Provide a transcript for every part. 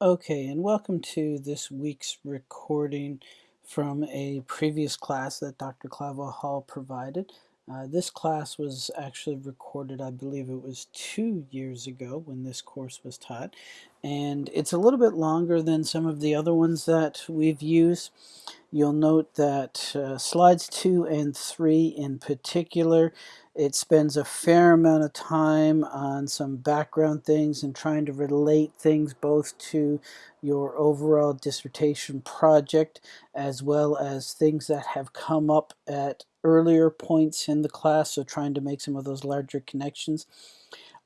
Okay, and welcome to this week's recording from a previous class that Dr. Clavel Hall provided. Uh, this class was actually recorded, I believe it was two years ago when this course was taught, and it's a little bit longer than some of the other ones that we've used. You'll note that uh, slides two and three in particular, it spends a fair amount of time on some background things and trying to relate things both to your overall dissertation project as well as things that have come up at earlier points in the class, so trying to make some of those larger connections.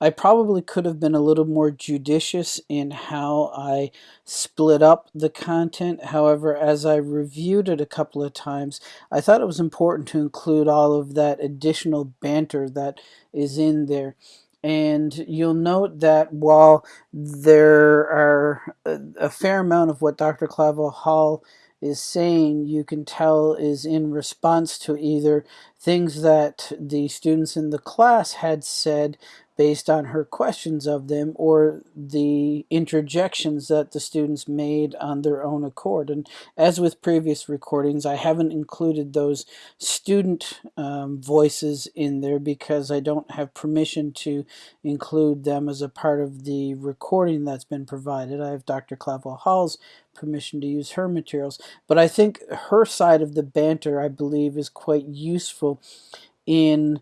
I probably could have been a little more judicious in how I split up the content. However, as I reviewed it a couple of times, I thought it was important to include all of that additional banter that is in there. And you'll note that while there are a, fair amount of what Dr. Clavel Hall is saying, you can tell is in response to either things that the students in the class had said based on her questions of them or the interjections that the students made on their own accord. And as with previous recordings, I haven't included those student um, voices in there because I don't have permission to include them as a part of the recording that's been provided. I have Dr. Clavel Hall's permission to use her materials, but I think her side of the banter, I believe, is quite useful in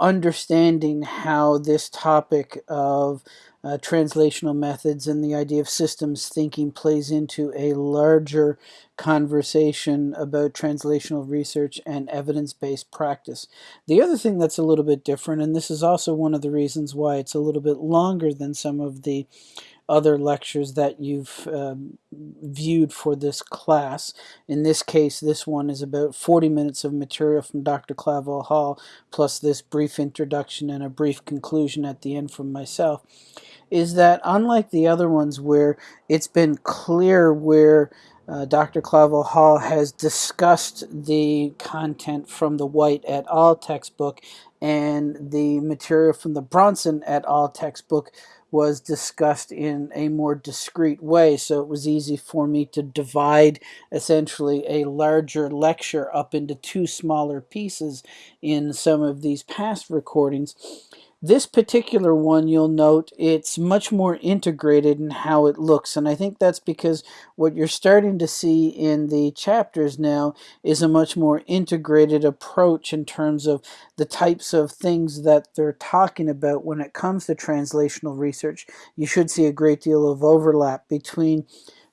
understanding how this topic of uh, translational methods and the idea of systems thinking plays into a larger conversation about translational research and evidence-based practice. The other thing that's a little bit different, and this is also one of the reasons why it's a little bit longer than some of the other lectures that you've um, viewed for this class. In this case, this one is about 40 minutes of material from Dr. Clavel Hall, plus this brief introduction and a brief conclusion at the end from myself, is that unlike the other ones where it's been clear where uh, Dr. Clavel Hall has discussed the content from the White et al. textbook and the material from the Brownson et al. textbook was discussed in a more discrete way. So it was easy for me to divide essentially a larger lecture up into two smaller pieces in some of these past recordings. This particular one, you'll note, it's much more integrated in how it looks. And I think that's because what you're starting to see in the chapters now is a much more integrated approach in terms of the types of things that they're talking about when it comes to translational research. You should see a great deal of overlap between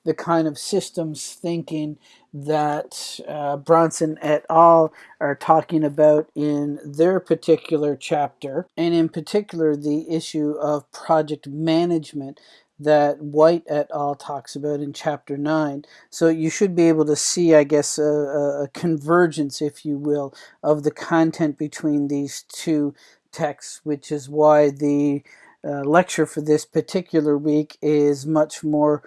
the kind of systems thinking that uh, Brownson et al. are talking about in their particular chapter, and in particular the issue of project management that White et al. talks about in chapter 9. So you should be able to see, I guess, a, a convergence, if you will, of the content between these two texts, which is why the uh, lecture for this particular week is much more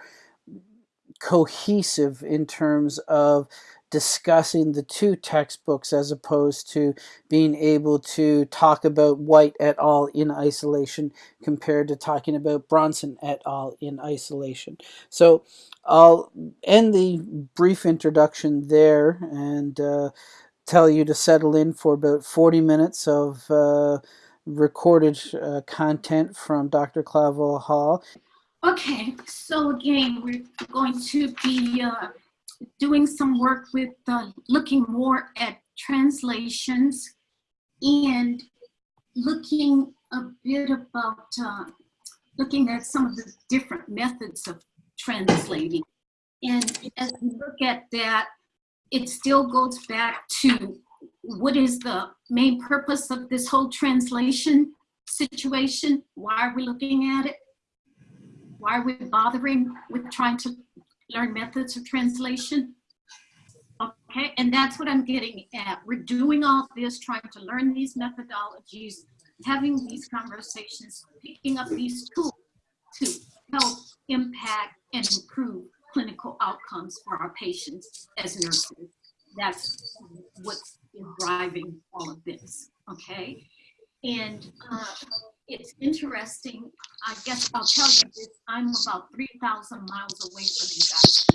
cohesive in terms of discussing the two textbooks as opposed to being able to talk about White et al. in isolation compared to talking about Brownson et al. in isolation. So I'll end the brief introduction there and uh, tell you to settle in for about 40 minutes of uh, recorded uh, content from Dr. Clavel Hall. Okay, so again, we're going to be uh, doing some work with uh, looking more at translations and looking a bit about uh, looking at some of the different methods of translating. And as we look at that, it still goes back to what is the main purpose of this whole translation situation? Why are we looking at it? Why are we bothering with trying to learn methods of translation? Okay, and that's what I'm getting at. We're doing all this, trying to learn these methodologies, having these conversations, picking up these tools to help impact and improve clinical outcomes for our patients as nurses. That's what's driving all of this, okay? And uh, it's interesting. I guess I'll tell you this. I'm about 3,000 miles away from you guys.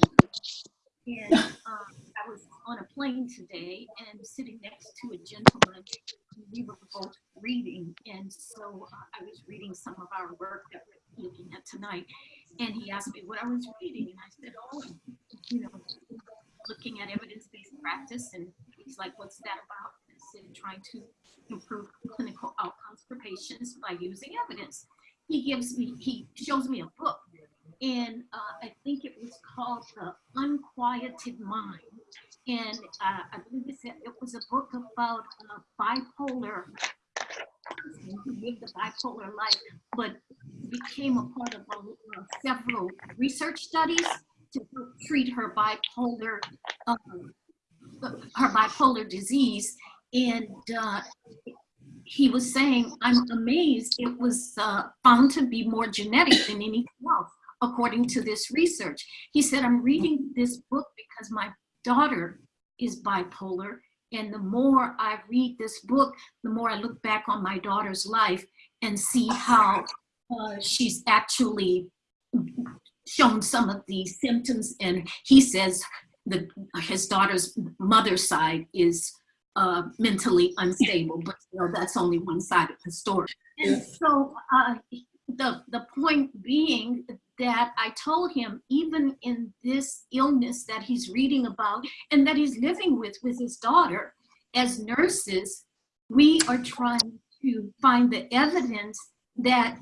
And um, I was on a plane today and sitting next to a gentleman. Who we were both reading. And so uh, I was reading some of our work that we're looking at tonight. And he asked me what I was reading. And I said, oh, you know, looking at evidence-based practice. And he's like, what's that about? I said, trying to improve clinical outcomes for patients by using evidence. He gives me, he shows me a book and uh, I think it was called The Unquieted Mind. And uh, I believe it, said it was a book about uh, bipolar, who lived a bipolar life, but became a part of uh, several research studies to treat her bipolar, um, her bipolar disease. And uh, he was saying, I'm amazed it was uh, found to be more genetic than anything else according to this research. He said, I'm reading this book because my daughter is bipolar. And the more I read this book, the more I look back on my daughter's life and see how uh, she's actually shown some of the symptoms. And he says the, his daughter's mother's side is uh, mentally unstable, but you know, that's only one side of the story. And so uh, the, the point being that I told him, even in this illness that he's reading about and that he's living with with his daughter, as nurses, we are trying to find the evidence that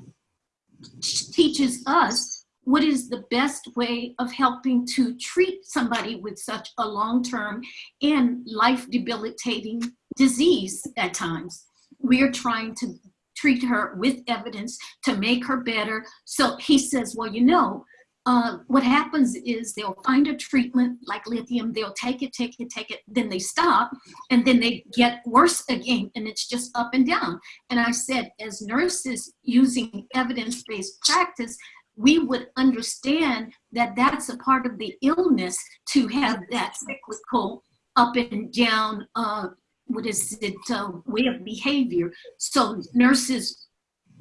teaches us what is the best way of helping to treat somebody with such a long-term and life debilitating disease at times. We are trying to treat her with evidence to make her better. So he says, well, you know, uh, what happens is they'll find a treatment like lithium, they'll take it, take it, take it, then they stop, and then they get worse again, and it's just up and down. And I said, as nurses using evidence-based practice, we would understand that that's a part of the illness to have that cyclical up and down uh, what is it, uh, way of behavior. So nurses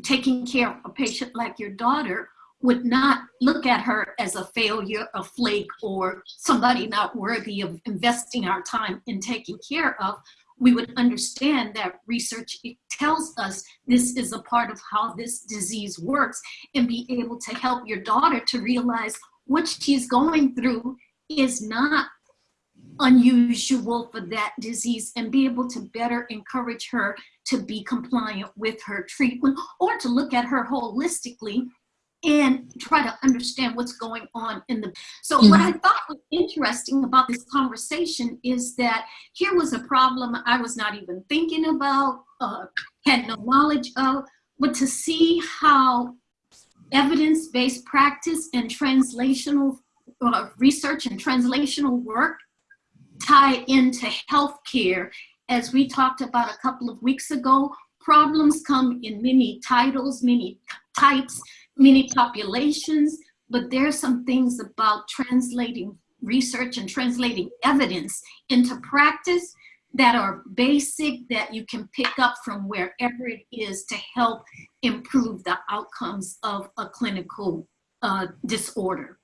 taking care of a patient like your daughter would not look at her as a failure, a flake, or somebody not worthy of investing our time in taking care of. We would understand that research tells us this is a part of how this disease works and be able to help your daughter to realize what she's going through is not unusual for that disease and be able to better encourage her to be compliant with her treatment or to look at her holistically and try to understand what's going on in the so mm -hmm. what i thought was interesting about this conversation is that here was a problem i was not even thinking about uh, had no knowledge of but to see how evidence-based practice and translational uh, research and translational work tie into healthcare. As we talked about a couple of weeks ago, problems come in many titles, many types, many populations, but there's some things about translating research and translating evidence into practice that are basic that you can pick up from wherever it is to help improve the outcomes of a clinical uh, disorder.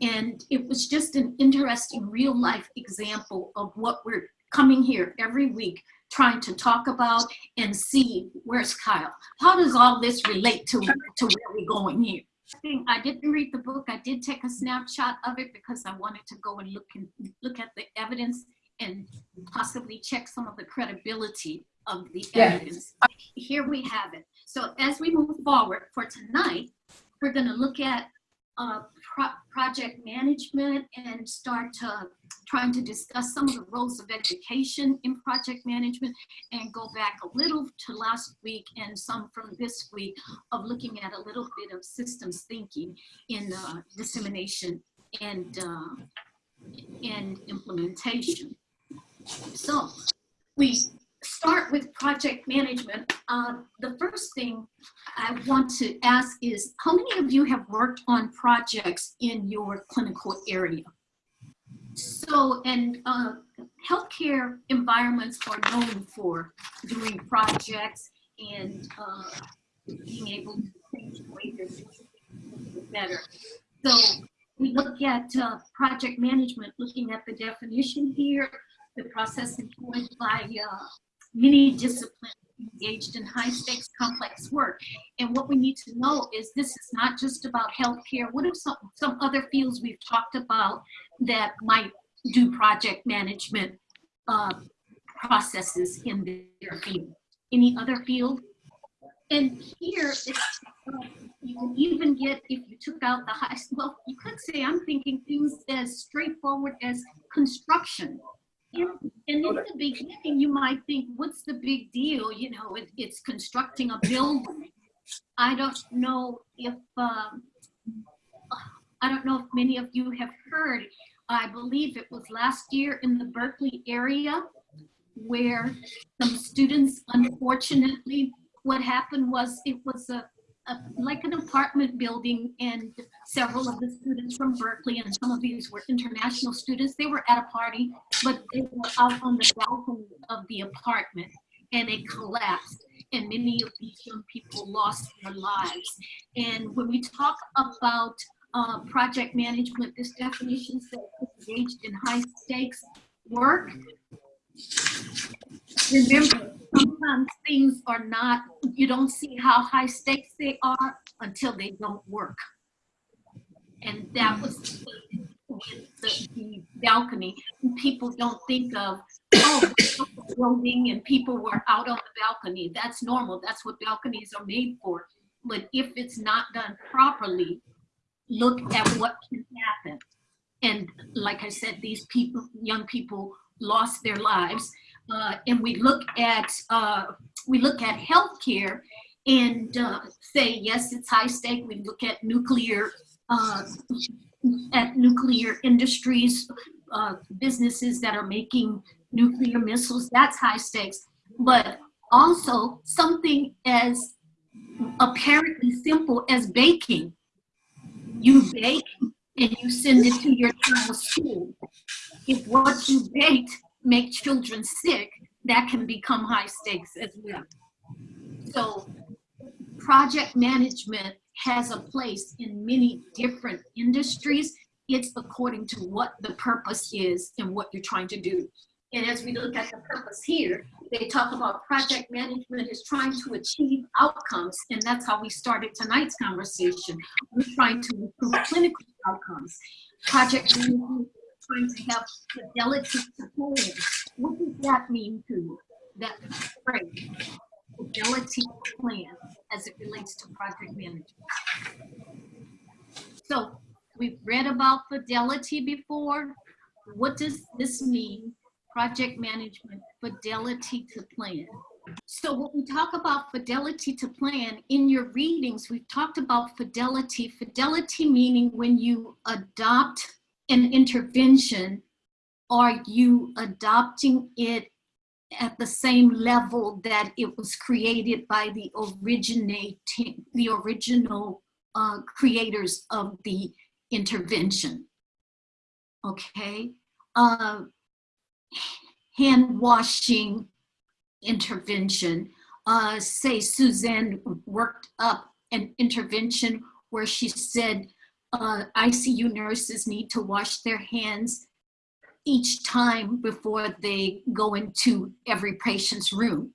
And it was just an interesting real life example of what we're coming here every week trying to talk about and see where's Kyle. How does all this relate to, to where we're going here? I didn't read the book. I did take a snapshot of it because I wanted to go and look and look at the evidence and possibly check some of the credibility of the evidence. Here we have it. So as we move forward for tonight, we're going to look at uh, pro project management and start to, trying to discuss some of the roles of education in project management and go back a little to last week and some from this week of looking at a little bit of systems thinking in uh, dissemination and, uh, and implementation. So we start with project management, uh, the first thing I want to ask is, how many of you have worked on projects in your clinical area? So, and uh, healthcare environments are known for doing projects and uh, being able to change the way they're doing better. So we look at uh, project management, looking at the definition here, the process employed by uh, many disciplines engaged in high stakes complex work. And what we need to know is this is not just about healthcare. What are some, some other fields we've talked about that might do project management uh, processes in their field? Any other field? And here, it's, uh, you can even get, if you took out the high, well, you could say, I'm thinking things as straightforward as construction. And, and in the beginning, you might think, what's the big deal? You know, it, it's constructing a building. I don't know if, um, I don't know if many of you have heard, I believe it was last year in the Berkeley area where some students, unfortunately, what happened was it was a, a, like an apartment building and several of the students from Berkeley and some of these were international students. They were at a party, but they were out on the balcony of the apartment and it collapsed and many of these young people lost their lives. And when we talk about uh, project management, this definition says engaged in high stakes work. Remember, sometimes things are not, you don't see how high stakes they are until they don't work. And that was with the, the balcony. People don't think of, oh, building and people were out on the balcony. That's normal. That's what balconies are made for. But if it's not done properly, look at what can happen. And like I said, these people, young people lost their lives. Uh, and we look at uh, we look at healthcare and uh, say yes, it's high stake. We look at nuclear uh, at nuclear industries, uh, businesses that are making nuclear missiles. That's high stakes. But also something as apparently simple as baking. You bake and you send it to your child's school. If what you baked make children sick, that can become high stakes as well. So project management has a place in many different industries. It's according to what the purpose is and what you're trying to do. And as we look at the purpose here, they talk about project management is trying to achieve outcomes. And that's how we started tonight's conversation. We're trying to improve clinical outcomes. Project management trying to have fidelity to plan. What does that mean to you? That phrase, fidelity plan as it relates to project management. So we've read about fidelity before. What does this mean project management, fidelity to plan. So when we talk about fidelity to plan, in your readings, we've talked about fidelity. Fidelity meaning when you adopt an intervention, are you adopting it at the same level that it was created by the originating, the original uh, creators of the intervention, okay? Uh, hand washing intervention. Uh, say Suzanne worked up an intervention where she said uh, ICU nurses need to wash their hands each time before they go into every patient's room.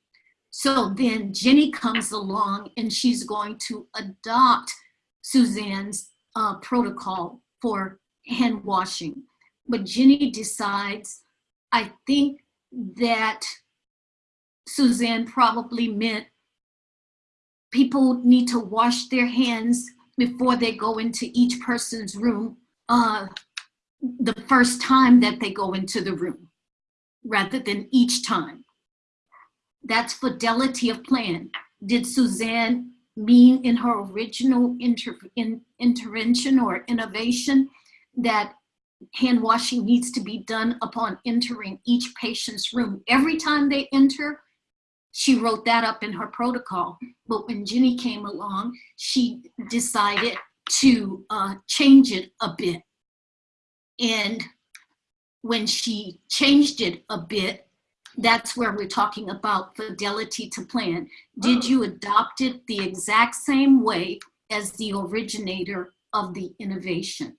So then Jenny comes along and she's going to adopt Suzanne's uh, protocol for hand washing. But Jenny decides I think that Suzanne probably meant people need to wash their hands before they go into each person's room uh, the first time that they go into the room rather than each time. That's fidelity of plan. Did Suzanne mean in her original inter in, intervention or innovation that hand washing needs to be done upon entering each patient's room. Every time they enter, she wrote that up in her protocol. But when Ginny came along, she decided to uh, change it a bit. And when she changed it a bit, that's where we're talking about fidelity to plan. Did you adopt it the exact same way as the originator of the innovation?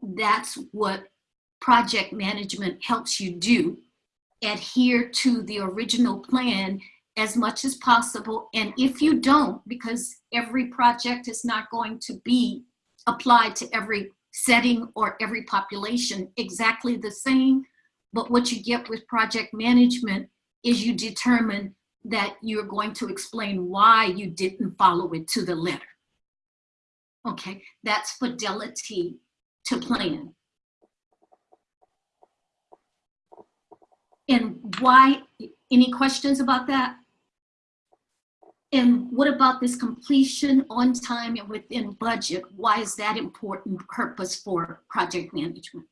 That's what project management helps you do. Adhere to the original plan as much as possible. And if you don't, because every project is not going to be applied to every setting or every population exactly the same, but what you get with project management is you determine that you're going to explain why you didn't follow it to the letter. Okay, that's fidelity to plan. And why, any questions about that? And what about this completion on time and within budget? Why is that important purpose for project management?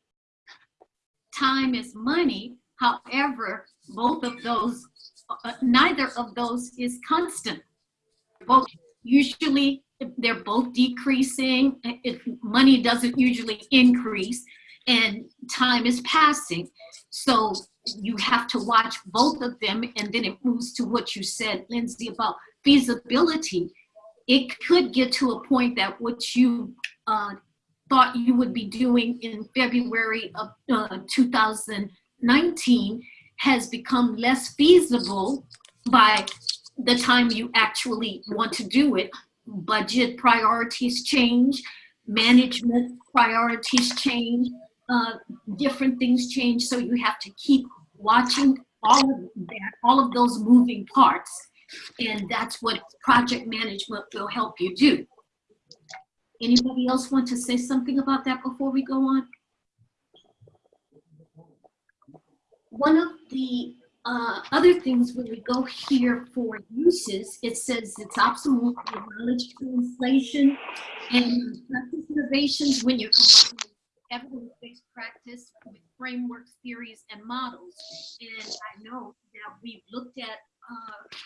Time is money. However, both of those, uh, neither of those is constant. Both usually they're both decreasing. If money doesn't usually increase and time is passing. So you have to watch both of them and then it moves to what you said, Lindsay, about feasibility. It could get to a point that what you uh, thought you would be doing in February of uh, 2019 has become less feasible by the time you actually want to do it. Budget priorities change, management priorities change, uh, different things change. So you have to keep watching all of that, all of those moving parts. And that's what project management will help you do. Anybody else want to say something about that before we go on? One of the uh, other things when we go here for uses, it says it's optimal for knowledge translation and practice innovations when you're evidence-based practice with frameworks, theories, and models. And I know that we've looked at uh,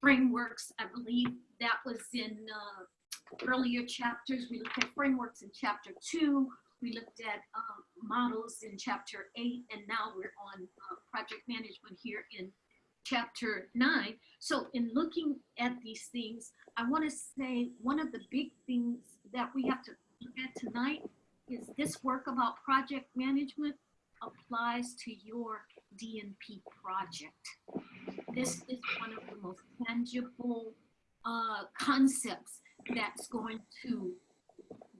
frameworks. I believe that was in uh, earlier chapters. We looked at frameworks in chapter two. We looked at um, models in chapter eight, and now we're on uh, project management here in chapter nine. So in looking at these things, I want to say one of the big things that we have to look at tonight is this work about project management applies to your DNP project. This is one of the most tangible uh, concepts that's going to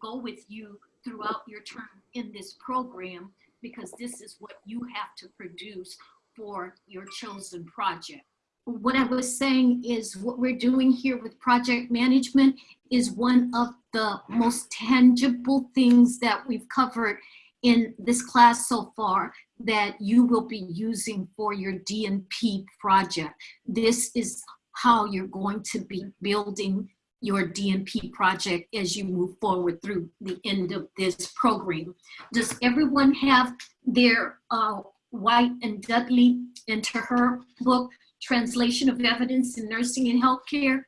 go with you throughout your term in this program because this is what you have to produce for your chosen project. What I was saying is what we're doing here with project management is one of the most tangible things that we've covered in this class so far that you will be using for your DNP project. This is how you're going to be building your DNP project as you move forward through the end of this program. Does everyone have their uh, White and Dudley and Terhaar book, Translation of Evidence in Nursing and Healthcare?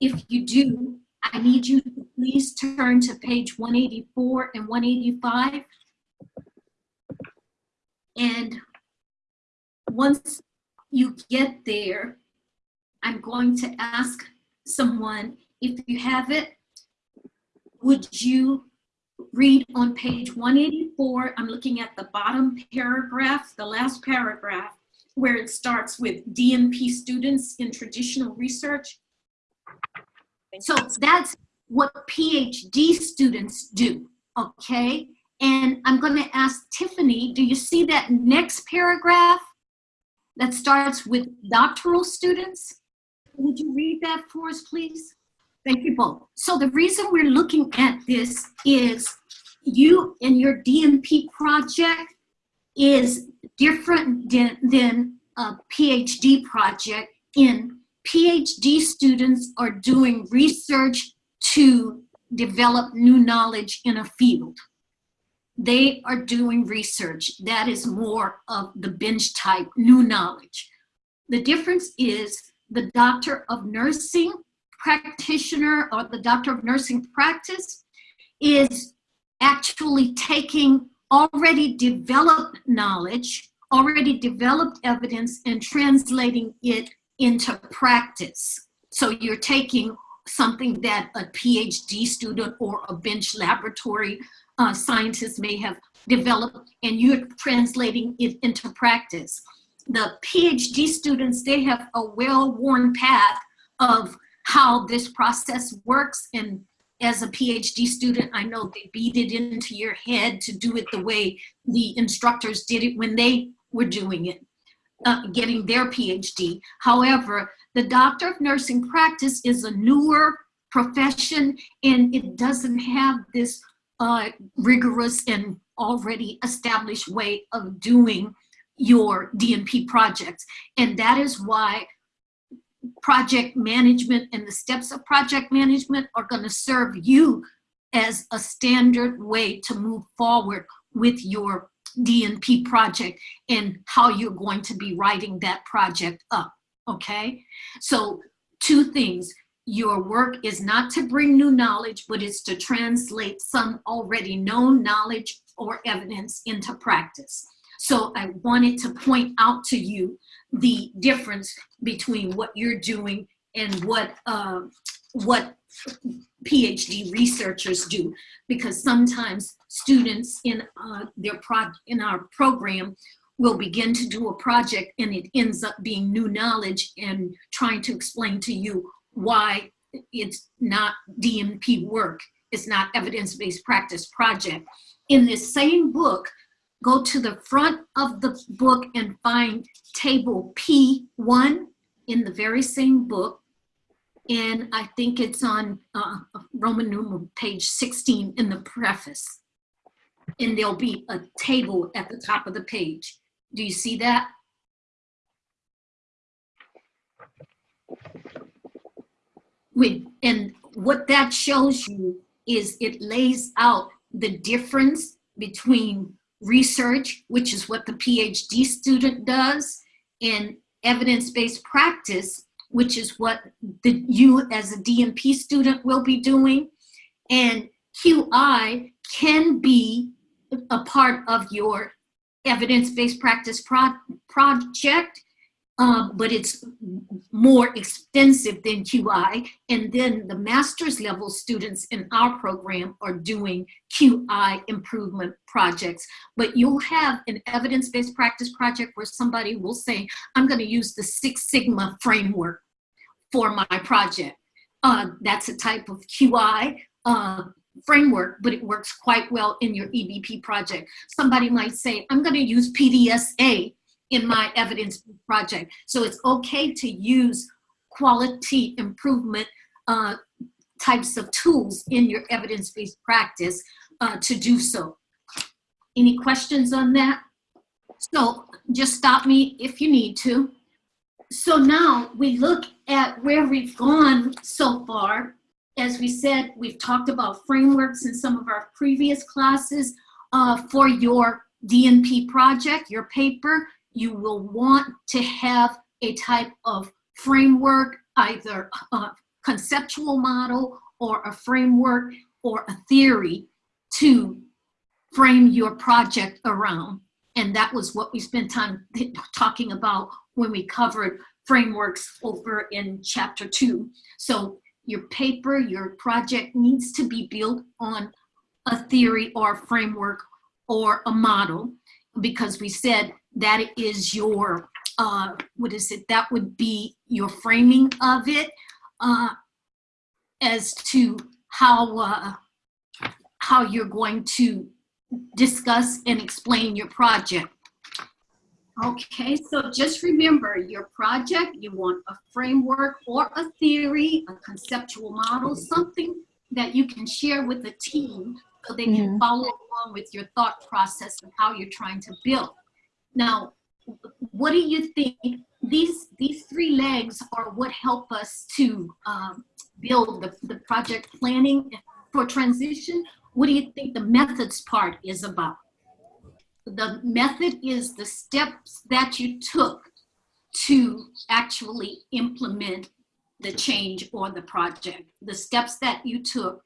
If you do, I need you to please turn to page 184 and 185. And once you get there, I'm going to ask someone, if you have it, would you read on page 184, I'm looking at the bottom paragraph, the last paragraph, where it starts with DNP students in traditional research. So that's what PhD students do, okay? And I'm gonna ask Tiffany, do you see that next paragraph that starts with doctoral students? Would you read that for us, please? Thank you both. So the reason we're looking at this is you and your DNP project is different than, than a PhD project in PhD students are doing research to develop new knowledge in a field. They are doing research. That is more of the bench type new knowledge. The difference is the doctor of nursing practitioner or the doctor of nursing practice is actually taking already developed knowledge already developed evidence and translating it into practice. So you're taking something that a PhD student or a bench laboratory uh, scientist may have developed and you're translating it into practice. The PhD students, they have a well-worn path of how this process works and as a PhD student, I know they beat it into your head to do it the way the instructors did it when they were doing it, uh, getting their PhD. However, the doctor of nursing practice is a newer profession and it doesn't have this uh, rigorous and already established way of doing your DNP projects. And that is why project management and the steps of project management are gonna serve you as a standard way to move forward with your DNP project and how you're going to be writing that project up, okay? So two things, your work is not to bring new knowledge, but it's to translate some already known knowledge or evidence into practice. So I wanted to point out to you the difference between what you're doing and what uh, what PhD researchers do, because sometimes students in uh, their pro in our program will begin to do a project and it ends up being new knowledge and trying to explain to you why it's not DNP work, it's not evidence-based practice project. In this same book, go to the front of the book and find table P1 in the very same book. And I think it's on uh, Roman numeral page 16 in the preface. And there'll be a table at the top of the page. Do you see that? With, and what that shows you is it lays out the difference between research, which is what the PhD student does, and evidence-based practice, which is what the, you as a DNP student will be doing. And QI can be a part of your evidence-based practice pro project um, but it's more extensive than QI. And then the master's level students in our program are doing QI improvement projects. But you'll have an evidence-based practice project where somebody will say, I'm gonna use the Six Sigma framework for my project. Uh, that's a type of QI uh, framework, but it works quite well in your EBP project. Somebody might say, I'm gonna use PDSA in my evidence project. So it's okay to use quality improvement uh, types of tools in your evidence-based practice uh, to do so. Any questions on that? So just stop me if you need to. So now we look at where we've gone so far. As we said, we've talked about frameworks in some of our previous classes uh, for your DNP project, your paper you will want to have a type of framework, either a conceptual model or a framework or a theory to frame your project around. And that was what we spent time talking about when we covered frameworks over in chapter two. So your paper, your project needs to be built on a theory or a framework or a model because we said that is your, uh, what is it, that would be your framing of it uh, as to how, uh, how you're going to discuss and explain your project. Okay, so just remember your project, you want a framework or a theory, a conceptual model, something that you can share with the team so they can mm -hmm. follow along with your thought process of how you're trying to build. Now, what do you think? These these three legs are what help us to um, build the, the project planning for transition. What do you think the methods part is about? The method is the steps that you took to actually implement the change or the project, the steps that you took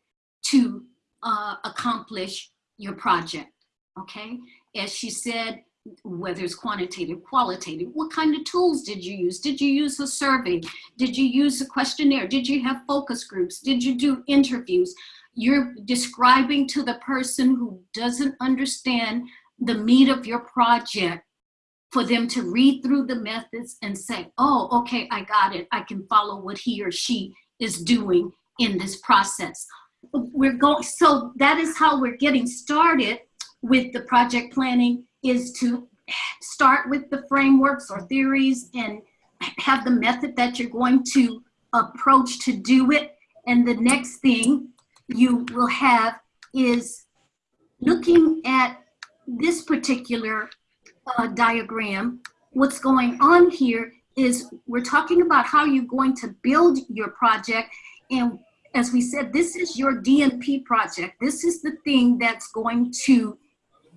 to uh, accomplish your project, okay? As she said, whether it's quantitative, qualitative, what kind of tools did you use? Did you use a survey? Did you use a questionnaire? Did you have focus groups? Did you do interviews? You're describing to the person who doesn't understand the meat of your project for them to read through the methods and say, oh, okay, I got it. I can follow what he or she is doing in this process. We're going, so that is how we're getting started with the project planning is to start with the frameworks or theories and have the method that you're going to approach to do it. And the next thing you will have is looking at this particular uh, diagram. What's going on here is we're talking about how you're going to build your project. And as we said, this is your DNP project. This is the thing that's going to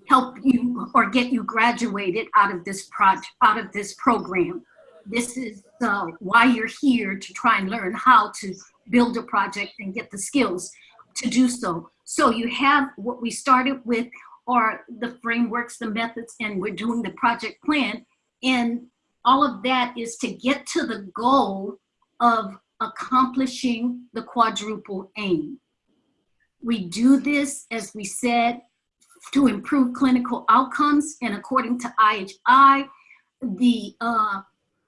help you or get you graduated out of this project, out of this program. This is uh, why you're here to try and learn how to build a project and get the skills to do so. So you have what we started with are the frameworks, the methods, and we're doing the project plan. And all of that is to get to the goal of accomplishing the quadruple aim. We do this, as we said, to improve clinical outcomes. And according to IHI, the uh,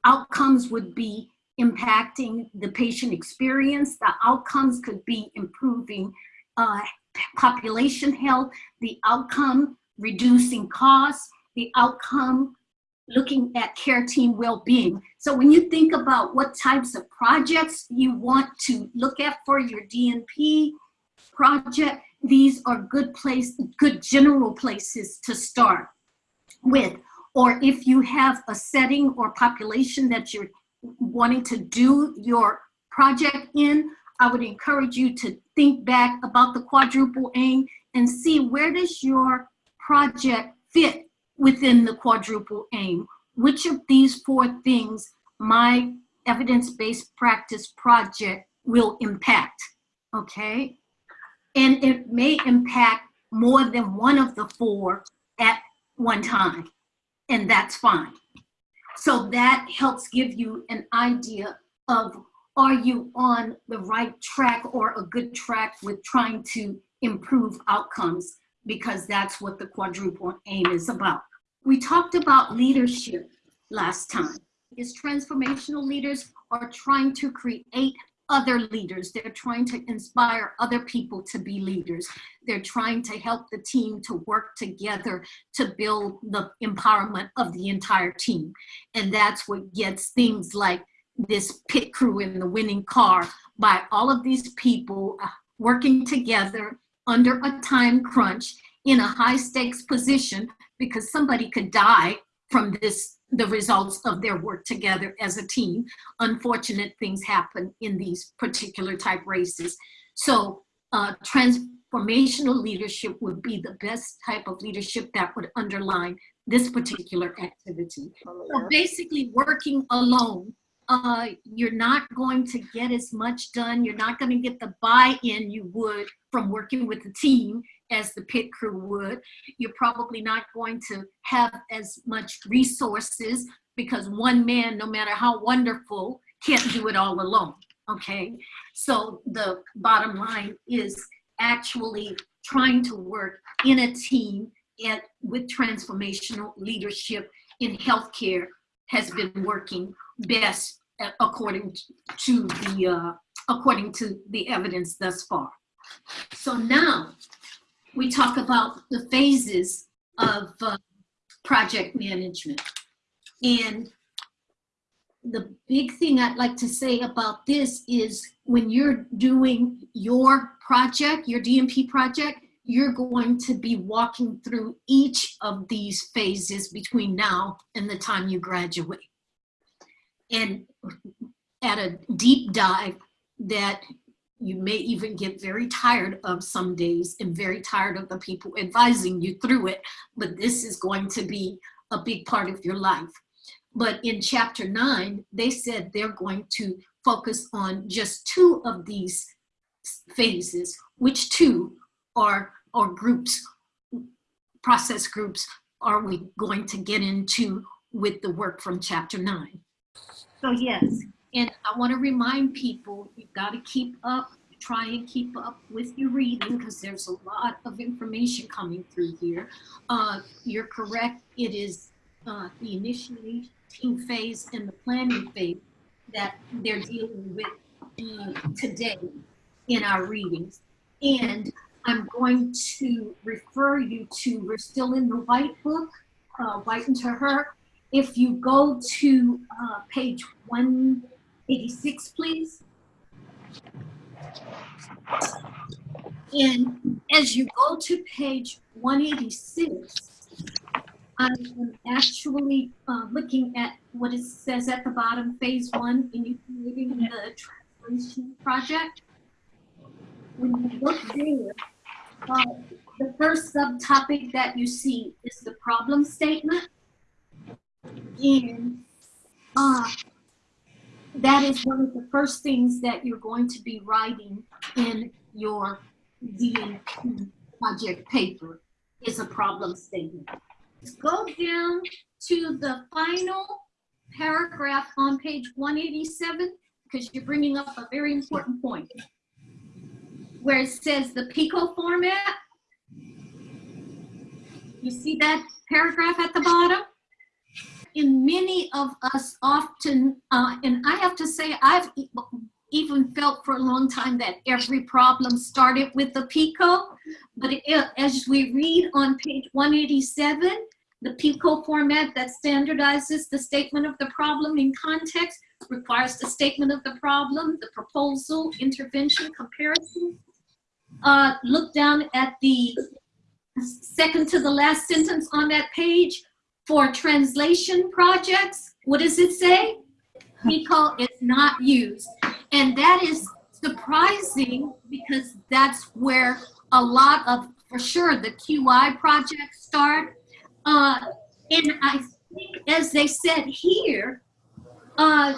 outcomes would be impacting the patient experience. The outcomes could be improving uh, population health, the outcome reducing costs, the outcome looking at care team well-being. So when you think about what types of projects you want to look at for your DNP project, these are good place, good general places to start with. Or if you have a setting or population that you're wanting to do your project in, I would encourage you to think back about the quadruple aim and see where does your project fit within the quadruple aim. Which of these four things my evidence-based practice project will impact, okay? And it may impact more than one of the four at one time, and that's fine. So that helps give you an idea of are you on the right track or a good track with trying to improve outcomes because that's what the quadruple aim is about. We talked about leadership last time. Is transformational leaders are trying to create other leaders. They're trying to inspire other people to be leaders. They're trying to help the team to work together to build the empowerment of the entire team. And that's what gets things like this pit crew in the winning car by all of these people uh, working together under a time crunch in a high stakes position because somebody could die from this the results of their work together as a team. Unfortunate things happen in these particular type races. So uh, transformational leadership would be the best type of leadership that would underline this particular activity. So basically working alone uh, you're not going to get as much done. You're not going to get the buy-in you would from working with the team as the pit crew would. You're probably not going to have as much resources because one man, no matter how wonderful, can't do it all alone, okay? So the bottom line is actually trying to work in a team at, with transformational leadership in healthcare has been working best according to the uh, according to the evidence thus far. So now we talk about the phases of uh, project management. And the big thing I'd like to say about this is when you're doing your project, your DNP project, you're going to be walking through each of these phases between now and the time you graduate and at a deep dive that you may even get very tired of some days and very tired of the people advising you through it, but this is going to be a big part of your life. But in chapter nine, they said they're going to focus on just two of these phases, which two are, are groups, process groups are we going to get into with the work from chapter nine? So yes, and I want to remind people, you've got to keep up, try and keep up with your reading because there's a lot of information coming through here. Uh, you're correct, it is uh, the initiating phase and the planning phase that they're dealing with uh, today in our readings. And I'm going to refer you to, we're still in the white book, uh, White and Terhaar. If you go to uh, page 186, please. And as you go to page 186, I'm actually uh, looking at what it says at the bottom, phase one, initiating the translation project. When you look there, uh, the first subtopic that you see is the problem statement. And uh, that is one of the first things that you're going to be writing in your DNP project paper is a problem statement. Go down to the final paragraph on page 187 because you're bringing up a very important point where it says the PICO format. You see that paragraph at the bottom? And many of us often, uh, and I have to say, I've even felt for a long time that every problem started with the PICO. But it, as we read on page 187, the PICO format that standardizes the statement of the problem in context requires the statement of the problem, the proposal, intervention, comparison. Uh, look down at the second to the last sentence on that page. For translation projects, what does it say? PICO is not used. And that is surprising because that's where a lot of, for sure, the QI projects start. Uh, and I think, as they said here, uh,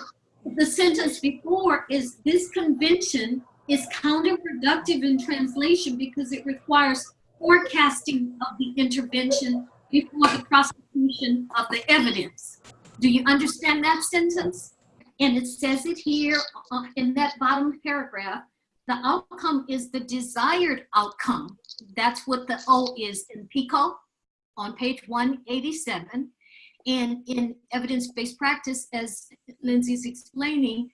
the sentence before is this convention is counterproductive in translation because it requires forecasting of the intervention before the prosecution of the evidence. Do you understand that sentence? And it says it here uh, in that bottom paragraph. The outcome is the desired outcome. That's what the O is in PICO on page 187. And in evidence-based practice, as Lindsay's explaining,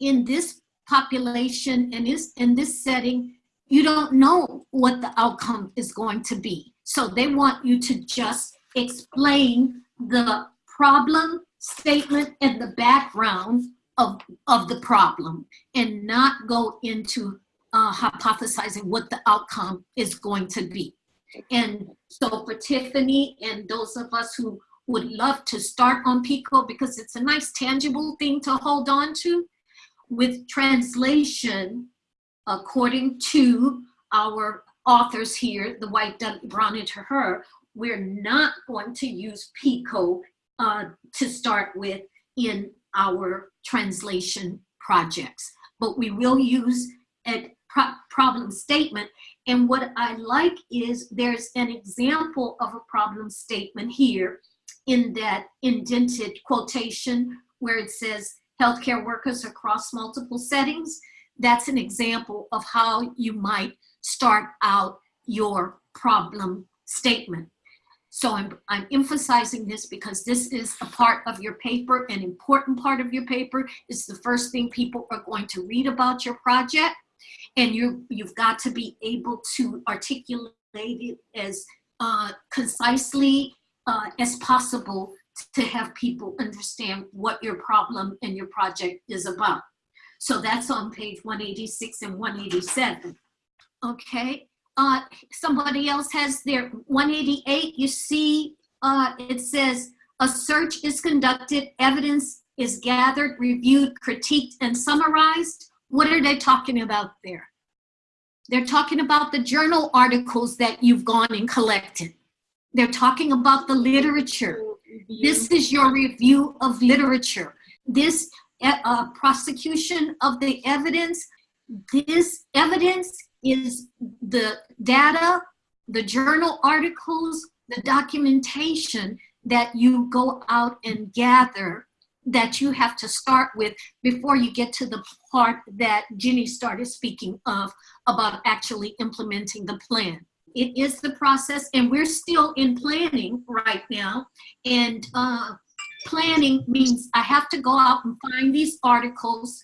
in this population and is in this setting, you don't know what the outcome is going to be. So they want you to just explain the problem statement and the background of, of the problem and not go into uh, hypothesizing what the outcome is going to be. And so for Tiffany and those of us who would love to start on PICO because it's a nice tangible thing to hold on to, with translation, according to our authors here, the white Brown and Terhaar, we're not going to use PICO uh, to start with in our translation projects, but we will use a pro problem statement. And what I like is there's an example of a problem statement here in that indented quotation where it says, healthcare workers across multiple settings. That's an example of how you might start out your problem statement. So I'm, I'm emphasizing this because this is a part of your paper, an important part of your paper. It's the first thing people are going to read about your project. And you, you've got to be able to articulate it as uh, concisely uh, as possible to have people understand what your problem and your project is about. So that's on page 186 and 187. Okay, uh, somebody else has their 188, you see uh, it says, a search is conducted, evidence is gathered, reviewed, critiqued, and summarized. What are they talking about there? They're talking about the journal articles that you've gone and collected. They're talking about the literature. This is your review of literature. This uh, prosecution of the evidence, this evidence is the data, the journal articles, the documentation that you go out and gather that you have to start with before you get to the part that Jenny started speaking of about actually implementing the plan. It is the process and we're still in planning right now. And uh, planning means I have to go out and find these articles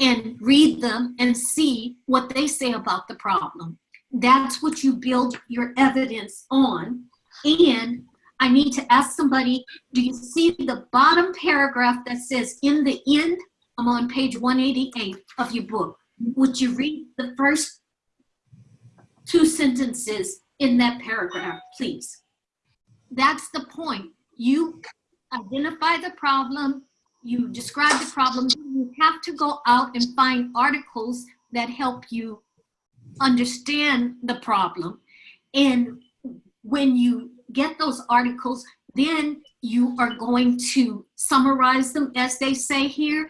and read them and see what they say about the problem. That's what you build your evidence on. And I need to ask somebody, do you see the bottom paragraph that says in the end? I'm on page 188 of your book. Would you read the first two sentences in that paragraph, please? That's the point. You identify the problem, you describe the problem, you have to go out and find articles that help you understand the problem. And when you get those articles, then you are going to summarize them as they say here.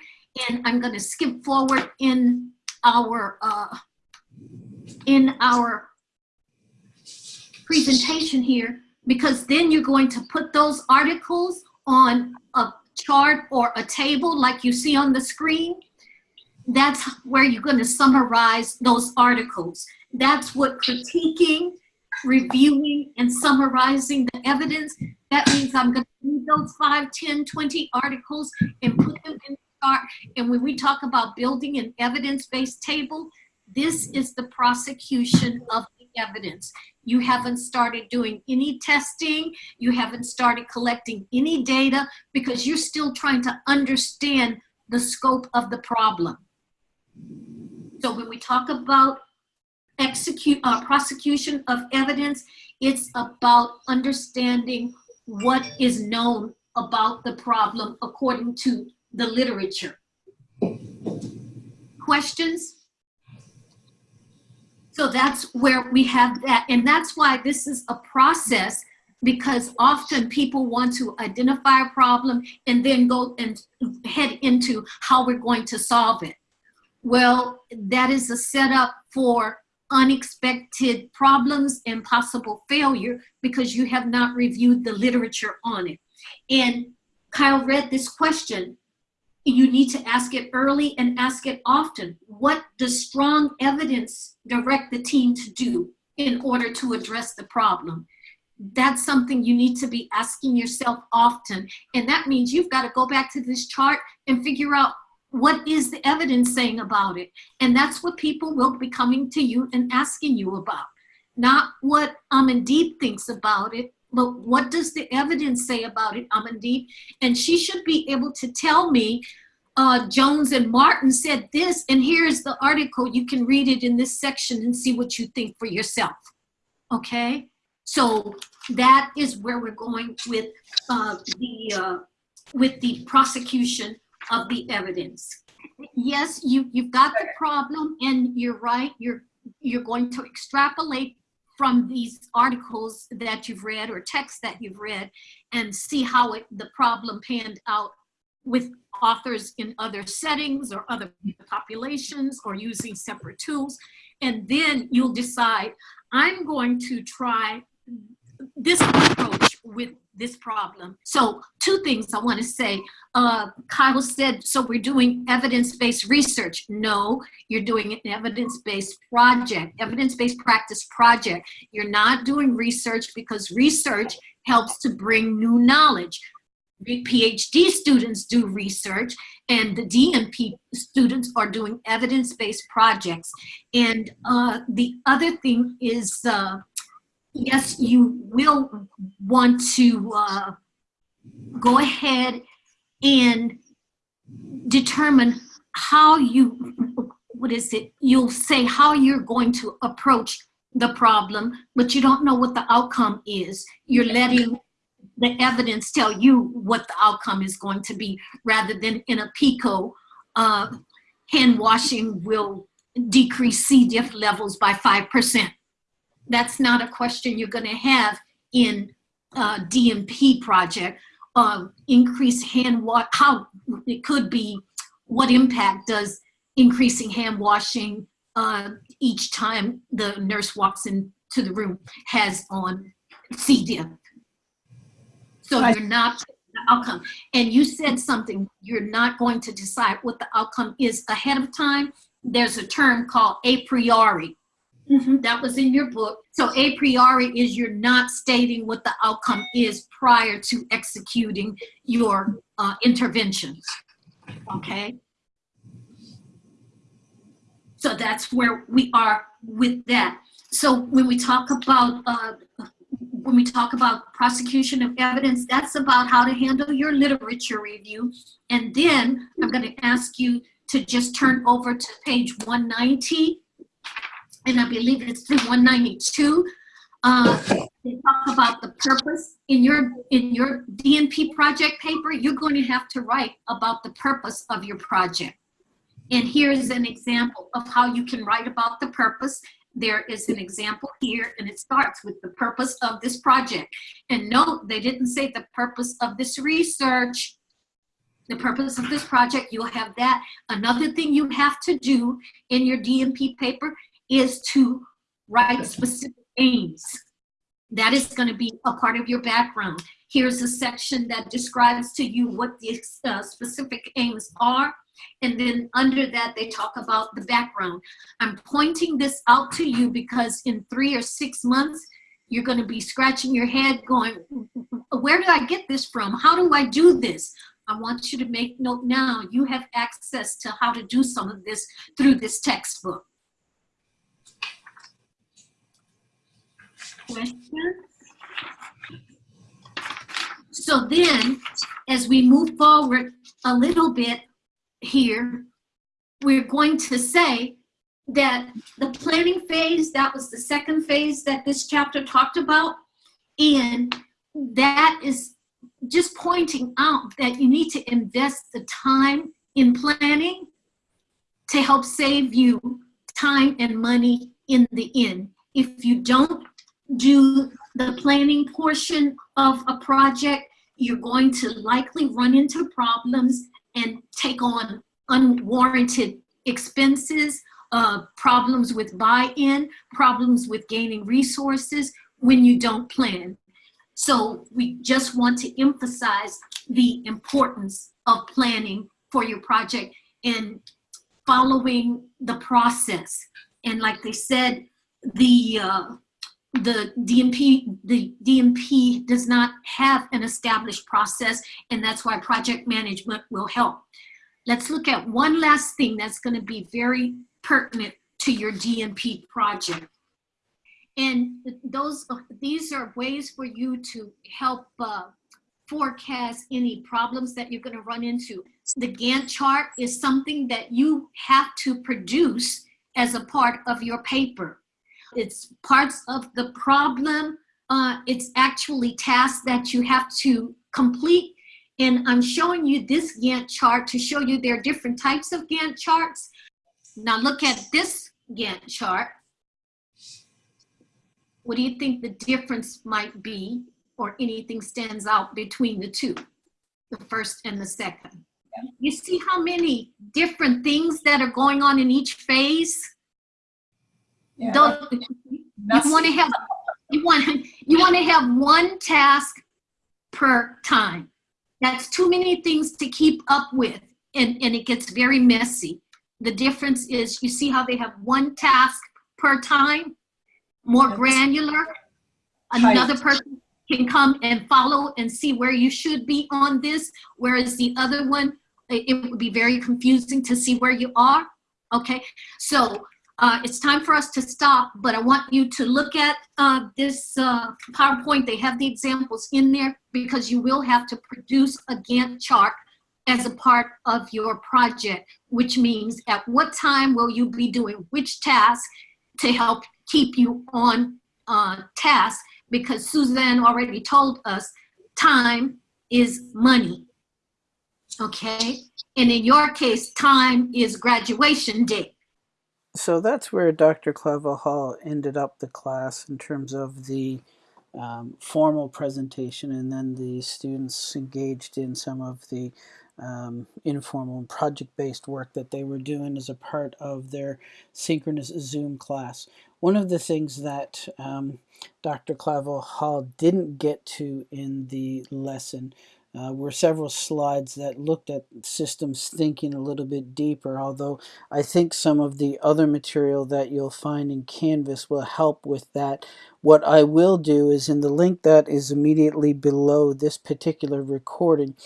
And I'm going to skip forward in our uh, in our presentation here because then you're going to put those articles on a chart or a table like you see on the screen. That's where you're going to summarize those articles. That's what critiquing reviewing and summarizing the evidence. That means I'm going to read those 5, 10, 20 articles and put them in the chart. And when we talk about building an evidence-based table, this is the prosecution of evidence. You haven't started doing any testing. You haven't started collecting any data because you're still trying to understand the scope of the problem. So when we talk about execute uh, prosecution of evidence. It's about understanding what is known about the problem according to the literature. Questions? So that's where we have that. And that's why this is a process because often people want to identify a problem and then go and head into how we're going to solve it. Well, that is a setup for unexpected problems and possible failure because you have not reviewed the literature on it. And Kyle read this question. You need to ask it early and ask it often. What does strong evidence direct the team to do in order to address the problem? That's something you need to be asking yourself often. And that means you've got to go back to this chart and figure out what is the evidence saying about it? And that's what people will be coming to you and asking you about. Not what Amandeep thinks about it, but what does the evidence say about it, Amandeep? And she should be able to tell me, uh, Jones and Martin said this, and here's the article. You can read it in this section and see what you think for yourself, okay? So that is where we're going with uh, the uh, with the prosecution of the evidence. Yes, you, you've got the problem and you're right, you're, you're going to extrapolate from these articles that you've read or texts that you've read and see how it, the problem panned out with authors in other settings or other populations or using separate tools. And then you'll decide, I'm going to try this approach with this problem. So two things I want to say. Uh, Kyle said, so we're doing evidence-based research. No, you're doing an evidence-based project, evidence-based practice project. You're not doing research because research helps to bring new knowledge. PhD students do research and the DNP students are doing evidence-based projects. And uh, the other thing is uh, yes, you will want to uh, go ahead and determine how you, what is it, you'll say how you're going to approach the problem, but you don't know what the outcome is. You're letting the evidence tell you what the outcome is going to be rather than in a PICO, uh, hand washing will decrease C. diff levels by 5% that's not a question you're going to have in uh, DNP project. Uh, increase hand wash, how it could be, what impact does increasing hand washing uh, each time the nurse walks into the room has on C. diff. So you're not the outcome. And you said something, you're not going to decide what the outcome is ahead of time. There's a term called a priori. Mhm, That was in your book. So a priori is you're not stating what the outcome is prior to executing your uh, interventions. Okay? So that's where we are with that. So when we talk about uh, when we talk about prosecution of evidence, that's about how to handle your literature review. And then I'm going to ask you to just turn over to page 190, and I believe it's through 192. Uh, they talk about the purpose in your in your DNP project paper. You're going to have to write about the purpose of your project. And here's an example of how you can write about the purpose. There is an example here, and it starts with the purpose of this project. And note, they didn't say the purpose of this research, the purpose of this project, you'll have that. Another thing you have to do in your DNP paper is to write specific aims. That is going to be a part of your background. Here's a section that describes to you what the uh, specific aims are. And then under that, they talk about the background. I'm pointing this out to you because in three or six months, you're going to be scratching your head going, where did I get this from? How do I do this? I want you to make note now. You have access to how to do some of this through this textbook. Questions? So then, as we move forward a little bit here, we're going to say that the planning phase, that was the second phase that this chapter talked about. And that is just pointing out that you need to invest the time in planning to help save you time and money in the end. If you don't do the planning portion of a project, you're going to likely run into problems and take on unwarranted expenses, uh, problems with buy-in, problems with gaining resources when you don't plan. So we just want to emphasize the importance of planning for your project and following the process. And like they said, the uh, the DNP, the DNP does not have an established process, and that's why project management will help. Let's look at one last thing that's gonna be very pertinent to your DNP project. And those, these are ways for you to help uh, forecast any problems that you're gonna run into. The Gantt chart is something that you have to produce as a part of your paper. It's parts of the problem. Uh, it's actually tasks that you have to complete. And I'm showing you this Gantt chart to show you there are different types of Gantt charts. Now look at this Gantt chart. What do you think the difference might be or anything stands out between the two, the first and the second? You see how many different things that are going on in each phase? Yeah, Don't- you want to have you want you want to have one task per time. That's too many things to keep up with and and it gets very messy. The difference is you see how they have one task per time? More granular? Another person can come and follow and see where you should be on this whereas the other one it it would be very confusing to see where you are okay? So uh, it's time for us to stop, but I want you to look at uh, this uh, PowerPoint. They have the examples in there because you will have to produce a Gantt chart as a part of your project, which means at what time will you be doing which task to help keep you on uh, task because Suzanne already told us time is money, okay? And in your case, time is graduation day. So that's where Dr. Clavel Hall ended up the class in terms of the um, formal presentation, and then the students engaged in some of the um, informal and project-based work that they were doing as a part of their synchronous Zoom class. one of the things that um, Dr. Clavel Hall didn't get to in the lesson uh, were several slides that looked at systems thinking a little bit deeper, although I think some of the other material that you'll find in Canvas will help with that. What I will do is in the link that is immediately below this particular recording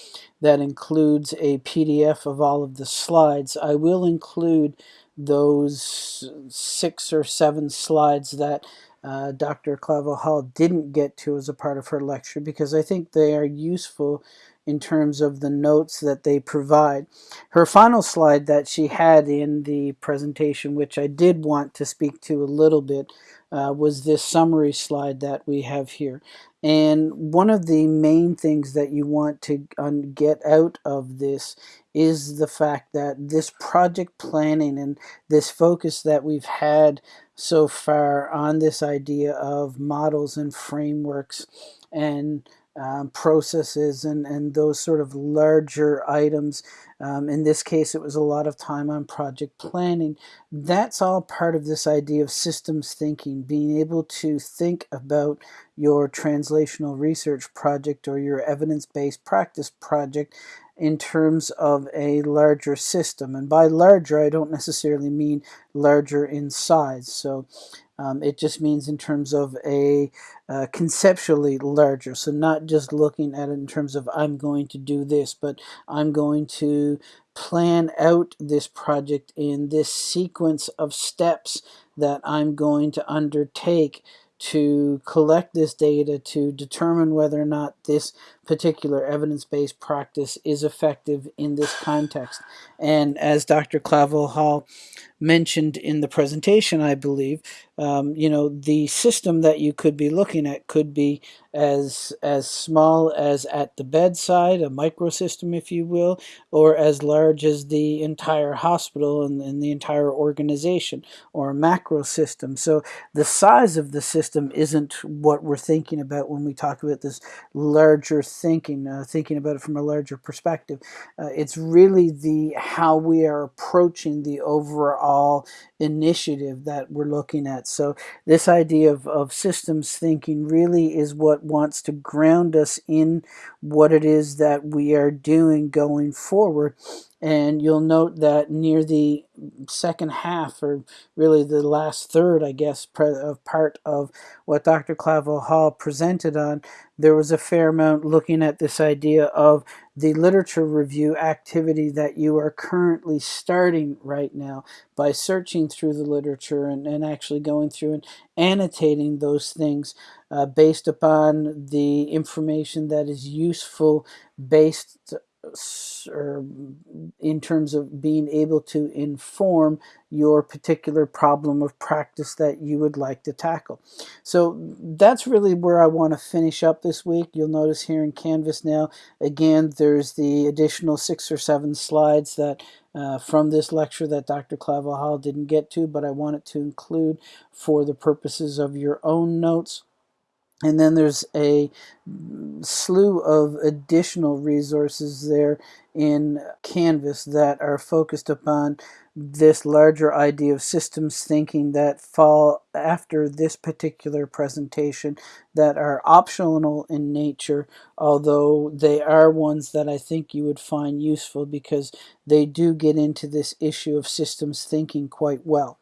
that includes a PDF of all of the slides, I will include those six or seven slides that uh, Dr. Clavel Hall didn't get to as a part of her lecture because I think they are useful in terms of the notes that they provide. Her final slide that she had in the presentation, which I did want to speak to a little bit, uh, was this summary slide that we have here. And one of the main things that you want to get out of this is the fact that this project planning and this focus that we've had so far on this idea of models and frameworks and um, processes and, and those sort of larger items. Um, in this case, it was a lot of time on project planning. That's all part of this idea of systems thinking, being able to think about your translational research project or your evidence-based practice project in terms of a larger system. And by larger, I don't necessarily mean larger in size. So um, it just means in terms of a uh, conceptually larger. So not just looking at it in terms of I'm going to do this, but I'm going to plan out this project in this sequence of steps that I'm going to undertake to collect this data to determine whether or not this particular evidence-based practice is effective in this context. And as Dr. Clavel Hall mentioned in the presentation, I believe, um, you know, the system that you could be looking at could be as as small as at the bedside, a microsystem, if you will, or as large as the entire hospital and, and the entire organization, or a macro system. So the size of the system isn't what we're thinking about when we talk about this larger thinking, uh, thinking about it from a larger perspective. Uh, it's really the how we are approaching the overall initiative that we're looking at. So this idea of, of systems thinking really is what wants to ground us in what it is that we are doing going forward. And you'll note that near the second half, or really the last third, I guess, of part of what Dr. Clavel Hall presented on, there was a fair amount looking at this idea of the literature review activity that you are currently starting right now by searching through the literature and, and actually going through and annotating those things uh, based upon the information that is useful based or in terms of being able to inform your particular problem of practice that you would like to tackle. So that's really where I want to finish up this week. You'll notice here in Canvas now, again, there's the additional six or seven slides that uh, from this lecture that Dr. Clavel Hall didn't get to, but I wanted to include for the purposes of your own notes. And then there's a slew of additional resources there in Canvas that are focused upon this larger idea of systems thinking that fall after this particular presentation that are optional in nature, although they are ones that I think you would find useful because they do get into this issue of systems thinking quite well.